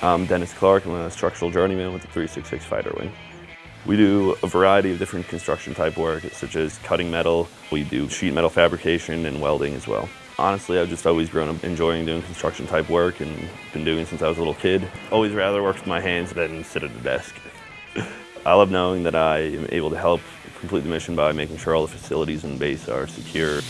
I'm Dennis Clark, I'm a structural journeyman with the 366 Fighter Wing. We do a variety of different construction type work, such as cutting metal. We do sheet metal fabrication and welding as well. Honestly, I've just always grown up enjoying doing construction type work and been doing since I was a little kid. Always rather work with my hands than sit at a desk. I love knowing that I am able to help complete the mission by making sure all the facilities and base are secure.